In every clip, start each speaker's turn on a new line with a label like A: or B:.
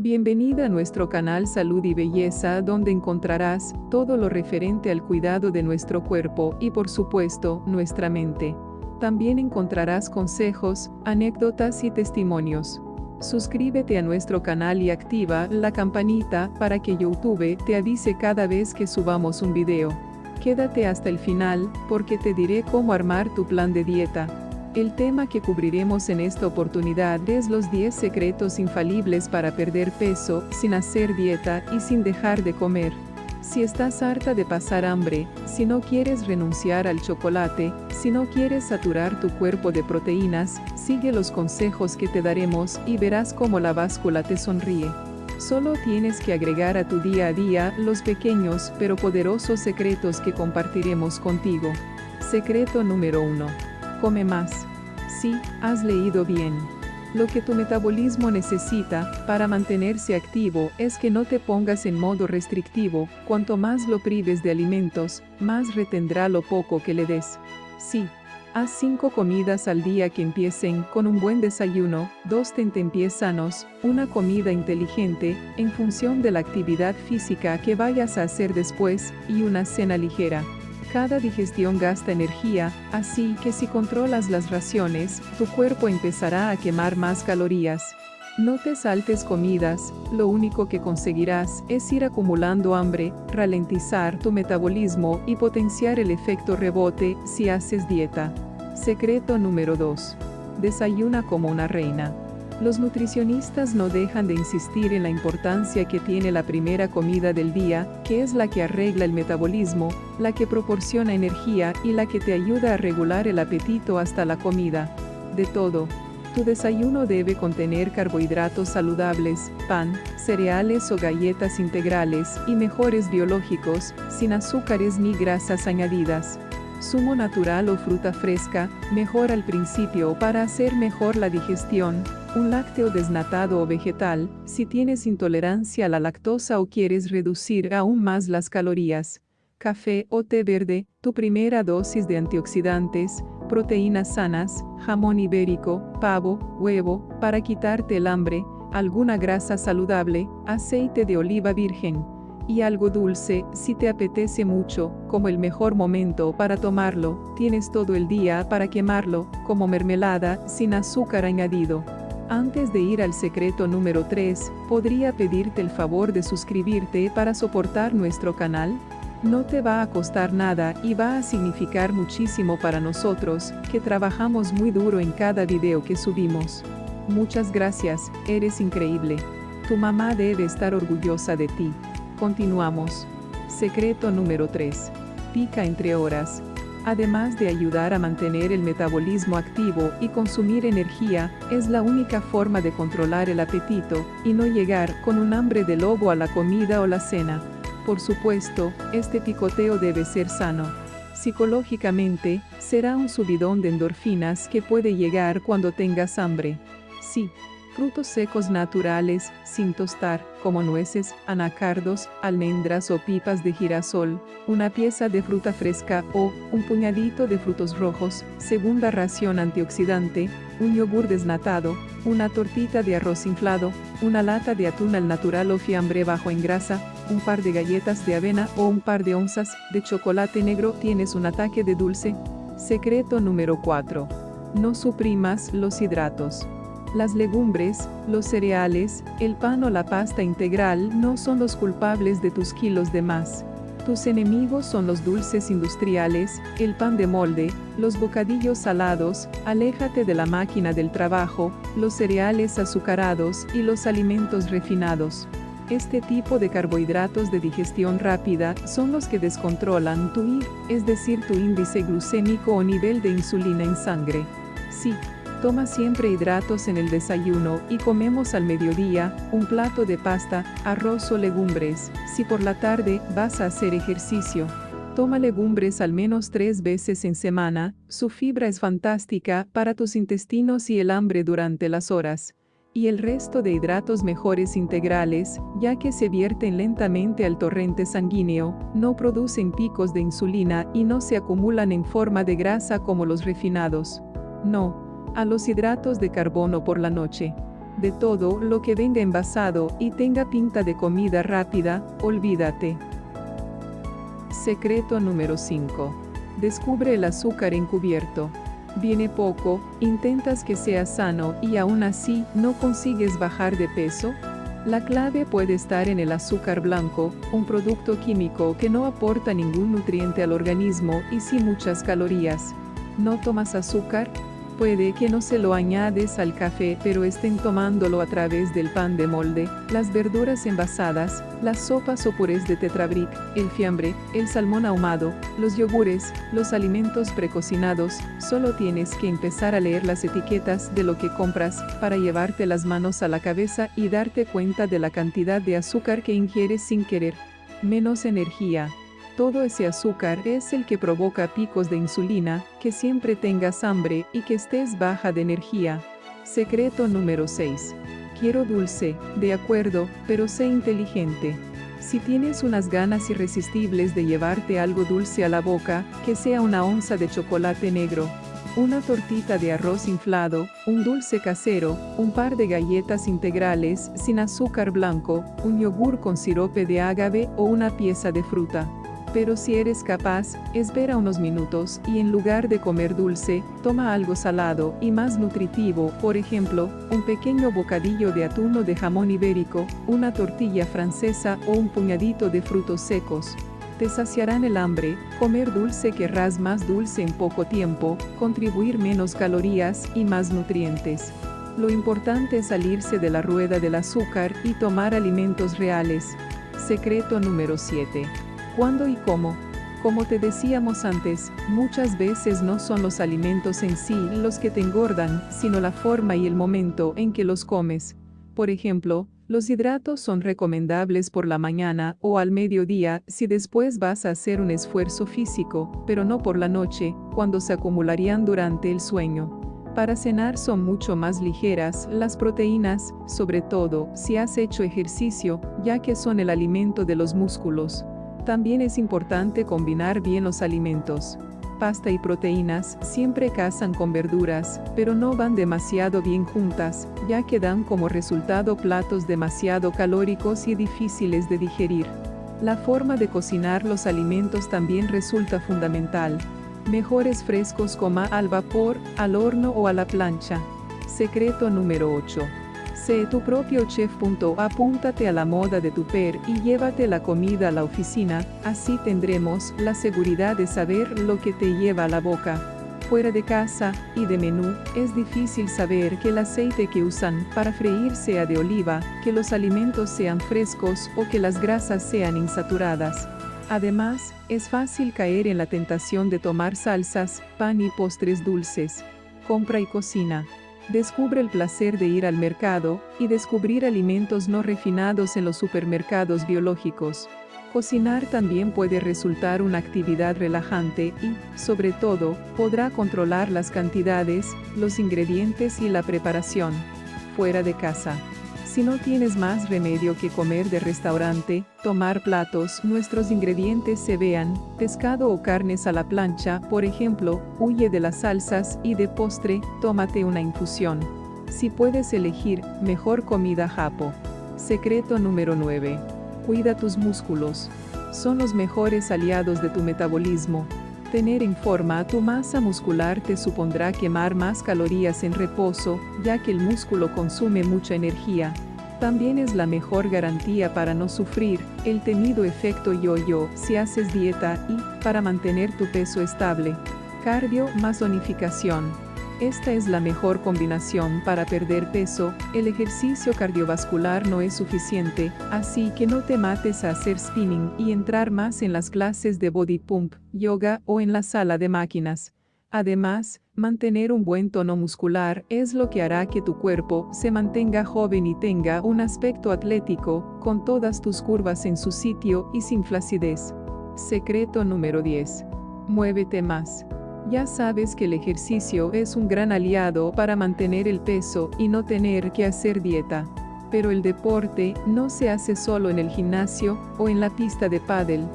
A: Bienvenida a nuestro canal Salud y Belleza donde encontrarás todo lo referente al cuidado de nuestro cuerpo y por supuesto nuestra mente. También encontrarás consejos, anécdotas y testimonios. Suscríbete a nuestro canal y activa la campanita para que YouTube te avise cada vez que subamos un video. Quédate hasta el final, porque te diré cómo armar tu plan de dieta. El tema que cubriremos en esta oportunidad es los 10 secretos infalibles para perder peso, sin hacer dieta y sin dejar de comer. Si estás harta de pasar hambre, si no quieres renunciar al chocolate, si no quieres saturar tu cuerpo de proteínas, sigue los consejos que te daremos y verás cómo la báscula te sonríe. Solo tienes que agregar a tu día a día los pequeños pero poderosos secretos que compartiremos contigo. Secreto número 1. Come más. Sí, has leído bien. Lo que tu metabolismo necesita para mantenerse activo es que no te pongas en modo restrictivo, cuanto más lo prives de alimentos, más retendrá lo poco que le des. Sí, haz cinco comidas al día que empiecen con un buen desayuno, dos tentempiés sanos, una comida inteligente, en función de la actividad física que vayas a hacer después, y una cena ligera. Cada digestión gasta energía, así que si controlas las raciones, tu cuerpo empezará a quemar más calorías. No te saltes comidas, lo único que conseguirás es ir acumulando hambre, ralentizar tu metabolismo y potenciar el efecto rebote si haces dieta. Secreto número 2. Desayuna como una reina. Los nutricionistas no dejan de insistir en la importancia que tiene la primera comida del día, que es la que arregla el metabolismo, la que proporciona energía y la que te ayuda a regular el apetito hasta la comida. De todo. Tu desayuno debe contener carbohidratos saludables, pan, cereales o galletas integrales y mejores biológicos, sin azúcares ni grasas añadidas zumo natural o fruta fresca, mejor al principio para hacer mejor la digestión, un lácteo desnatado o vegetal, si tienes intolerancia a la lactosa o quieres reducir aún más las calorías. Café o té verde, tu primera dosis de antioxidantes, proteínas sanas, jamón ibérico, pavo, huevo, para quitarte el hambre, alguna grasa saludable, aceite de oliva virgen y algo dulce, si te apetece mucho, como el mejor momento para tomarlo, tienes todo el día para quemarlo, como mermelada, sin azúcar añadido. Antes de ir al secreto número 3, ¿podría pedirte el favor de suscribirte para soportar nuestro canal? No te va a costar nada y va a significar muchísimo para nosotros, que trabajamos muy duro en cada video que subimos. Muchas gracias, eres increíble. Tu mamá debe estar orgullosa de ti. Continuamos. Secreto número 3. Pica entre horas. Además de ayudar a mantener el metabolismo activo y consumir energía, es la única forma de controlar el apetito y no llegar con un hambre de lobo a la comida o la cena. Por supuesto, este picoteo debe ser sano. Psicológicamente, será un subidón de endorfinas que puede llegar cuando tengas hambre. Sí, frutos secos naturales, sin tostar, como nueces, anacardos, almendras o pipas de girasol, una pieza de fruta fresca o un puñadito de frutos rojos, segunda ración antioxidante, un yogur desnatado, una tortita de arroz inflado, una lata de atún al natural o fiambre bajo en grasa, un par de galletas de avena o un par de onzas de chocolate negro tienes un ataque de dulce. Secreto número 4. No suprimas los hidratos. Las legumbres, los cereales, el pan o la pasta integral no son los culpables de tus kilos de más. Tus enemigos son los dulces industriales, el pan de molde, los bocadillos salados, aléjate de la máquina del trabajo, los cereales azucarados y los alimentos refinados. Este tipo de carbohidratos de digestión rápida son los que descontrolan tu I, es decir, tu índice glucémico o nivel de insulina en sangre. Sí, Toma siempre hidratos en el desayuno y comemos al mediodía un plato de pasta, arroz o legumbres. Si por la tarde vas a hacer ejercicio, toma legumbres al menos tres veces en semana, su fibra es fantástica para tus intestinos y el hambre durante las horas. Y el resto de hidratos mejores integrales, ya que se vierten lentamente al torrente sanguíneo, no producen picos de insulina y no se acumulan en forma de grasa como los refinados. No, a los hidratos de carbono por la noche. De todo lo que venga envasado y tenga pinta de comida rápida, olvídate. Secreto número 5. Descubre el azúcar encubierto. Viene poco, intentas que sea sano y aún así no consigues bajar de peso. La clave puede estar en el azúcar blanco, un producto químico que no aporta ningún nutriente al organismo y sin muchas calorías. ¿No tomas azúcar? Puede que no se lo añades al café pero estén tomándolo a través del pan de molde, las verduras envasadas, las sopas o purés de tetrabric, el fiambre, el salmón ahumado, los yogures, los alimentos precocinados, solo tienes que empezar a leer las etiquetas de lo que compras para llevarte las manos a la cabeza y darte cuenta de la cantidad de azúcar que ingieres sin querer. Menos energía, todo ese azúcar es el que provoca picos de insulina, que siempre tengas hambre y que estés baja de energía. Secreto número 6. Quiero dulce, de acuerdo, pero sé inteligente. Si tienes unas ganas irresistibles de llevarte algo dulce a la boca, que sea una onza de chocolate negro, una tortita de arroz inflado, un dulce casero, un par de galletas integrales sin azúcar blanco, un yogur con sirope de ágave o una pieza de fruta. Pero si eres capaz, espera unos minutos y en lugar de comer dulce, toma algo salado y más nutritivo, por ejemplo, un pequeño bocadillo de atún o de jamón ibérico, una tortilla francesa o un puñadito de frutos secos. Te saciarán el hambre, comer dulce querrás más dulce en poco tiempo, contribuir menos calorías y más nutrientes. Lo importante es salirse de la rueda del azúcar y tomar alimentos reales. Secreto número 7. ¿Cuándo y cómo? Como te decíamos antes, muchas veces no son los alimentos en sí los que te engordan, sino la forma y el momento en que los comes. Por ejemplo, los hidratos son recomendables por la mañana o al mediodía si después vas a hacer un esfuerzo físico, pero no por la noche, cuando se acumularían durante el sueño. Para cenar son mucho más ligeras las proteínas, sobre todo si has hecho ejercicio, ya que son el alimento de los músculos. También es importante combinar bien los alimentos. Pasta y proteínas siempre casan con verduras, pero no van demasiado bien juntas, ya que dan como resultado platos demasiado calóricos y difíciles de digerir. La forma de cocinar los alimentos también resulta fundamental. Mejores frescos coma al vapor, al horno o a la plancha. Secreto número 8. Sé tu propio chef. Apúntate a la moda de tu per y llévate la comida a la oficina, así tendremos la seguridad de saber lo que te lleva a la boca. Fuera de casa y de menú, es difícil saber que el aceite que usan para freír sea de oliva, que los alimentos sean frescos o que las grasas sean insaturadas. Además, es fácil caer en la tentación de tomar salsas, pan y postres dulces. Compra y cocina. Descubre el placer de ir al mercado y descubrir alimentos no refinados en los supermercados biológicos. Cocinar también puede resultar una actividad relajante y, sobre todo, podrá controlar las cantidades, los ingredientes y la preparación. Fuera de casa. Si no tienes más remedio que comer de restaurante, tomar platos, nuestros ingredientes se vean, pescado o carnes a la plancha, por ejemplo, huye de las salsas y de postre, tómate una infusión. Si puedes elegir, mejor comida japo. Secreto número 9. Cuida tus músculos. Son los mejores aliados de tu metabolismo. Tener en forma tu masa muscular te supondrá quemar más calorías en reposo, ya que el músculo consume mucha energía. También es la mejor garantía para no sufrir el temido efecto yo-yo si haces dieta y para mantener tu peso estable. Cardio más zonificación. Esta es la mejor combinación para perder peso, el ejercicio cardiovascular no es suficiente, así que no te mates a hacer spinning y entrar más en las clases de body pump, yoga o en la sala de máquinas. Además, mantener un buen tono muscular es lo que hará que tu cuerpo se mantenga joven y tenga un aspecto atlético, con todas tus curvas en su sitio y sin flacidez. Secreto número 10. Muévete más. Ya sabes que el ejercicio es un gran aliado para mantener el peso y no tener que hacer dieta. Pero el deporte no se hace solo en el gimnasio o en la pista de pádel.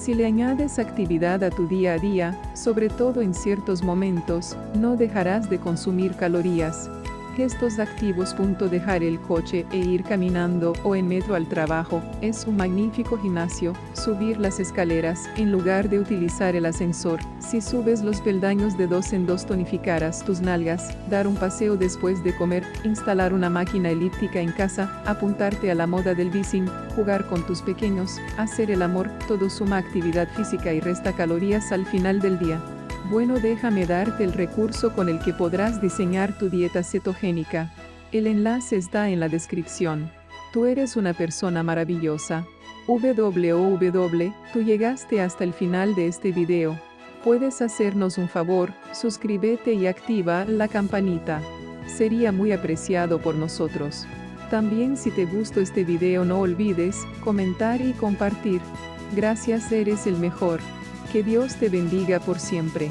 A: Si le añades actividad a tu día a día, sobre todo en ciertos momentos, no dejarás de consumir calorías. Gestos activos. Dejar el coche e ir caminando o en metro al trabajo es un magnífico gimnasio. Subir las escaleras en lugar de utilizar el ascensor. Si subes los peldaños de dos en dos tonificarás tus nalgas. Dar un paseo después de comer. Instalar una máquina elíptica en casa. Apuntarte a la moda del bicing. Jugar con tus pequeños. Hacer el amor. Todo suma actividad física y resta calorías al final del día. Bueno, déjame darte el recurso con el que podrás diseñar tu dieta cetogénica. El enlace está en la descripción. Tú eres una persona maravillosa. www, tú llegaste hasta el final de este video. Puedes hacernos un favor, suscríbete y activa la campanita. Sería muy apreciado por nosotros. También si te gustó este video no olvides comentar y compartir. Gracias eres el mejor. Que Dios te bendiga por siempre.